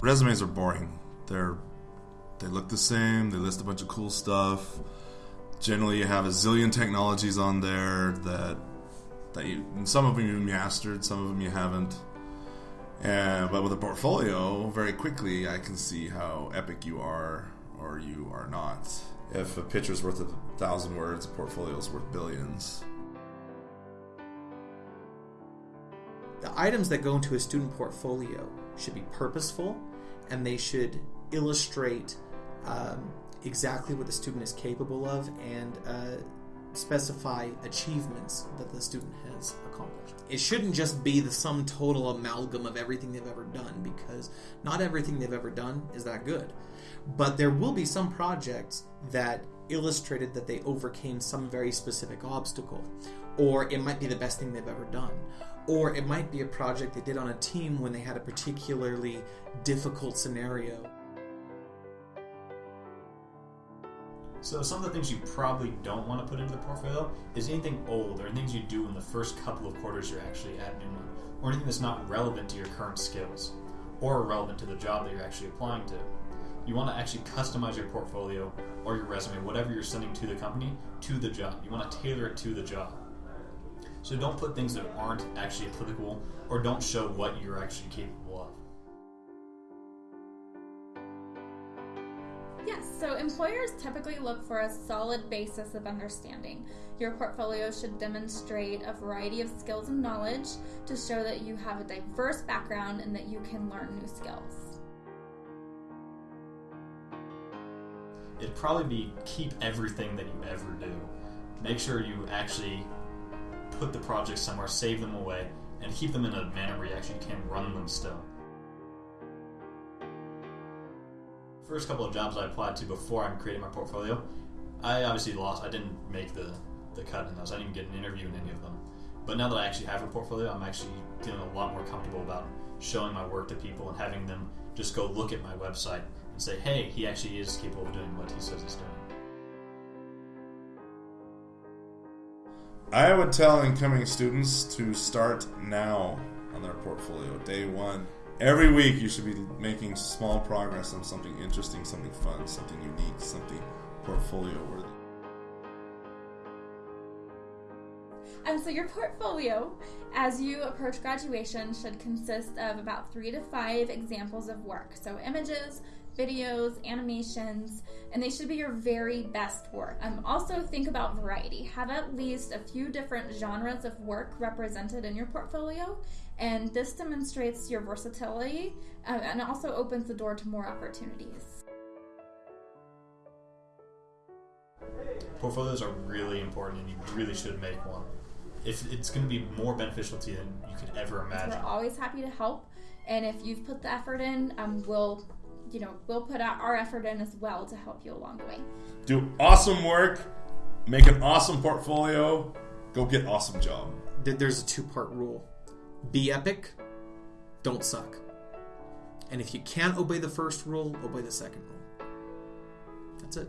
resumes are boring. They're they look the same. They list a bunch of cool stuff. Generally, you have a zillion technologies on there that that you some of them you mastered, some of them you haven't. And but with a portfolio, very quickly I can see how epic you are or you are not. If a picture's worth a thousand words, a portfolio's worth billions. The items that go into a student portfolio should be purposeful and they should illustrate um, exactly what the student is capable of and uh, specify achievements that the student has accomplished. It shouldn't just be the sum total amalgam of everything they've ever done because not everything they've ever done is that good. But there will be some projects that illustrated that they overcame some very specific obstacle, or it might be the best thing they've ever done. Or it might be a project they did on a team when they had a particularly difficult scenario. So some of the things you probably don't want to put into the portfolio is anything old or things you do in the first couple of quarters you're actually at Neumont, or anything that's not relevant to your current skills, or relevant to the job that you're actually applying to. You want to actually customize your portfolio or your resume, whatever you're sending to the company, to the job. You want to tailor it to the job. So don't put things that aren't actually applicable or don't show what you're actually capable of. Yes, so employers typically look for a solid basis of understanding. Your portfolio should demonstrate a variety of skills and knowledge to show that you have a diverse background and that you can learn new skills. It'd probably be keep everything that you ever do. Make sure you actually put the projects somewhere, save them away, and keep them in a manner where you actually can run them still. First couple of jobs I applied to before I created my portfolio, I obviously lost. I didn't make the, the cut in those. I didn't even get an interview in any of them. But now that I actually have a portfolio, I'm actually feeling a lot more comfortable about showing my work to people and having them just go look at my website and say, hey, he actually is capable of doing what he says he's doing. I would tell incoming students to start now on their portfolio, day one. Every week, you should be making small progress on something interesting, something fun, something unique, something portfolio worthy. And so your portfolio, as you approach graduation, should consist of about three to five examples of work. So images, videos, animations, and they should be your very best work. Um, also, think about variety. Have at least a few different genres of work represented in your portfolio, and this demonstrates your versatility uh, and also opens the door to more opportunities. Portfolios are really important, and you really should make one. If it's going to be more beneficial to you than you could ever imagine. We're always happy to help, and if you've put the effort in, um, we'll you know, we'll put our effort in as well to help you along the way. Do awesome work, make an awesome portfolio, go get awesome job. There's a two part rule be epic, don't suck. And if you can't obey the first rule, obey the second rule. That's it.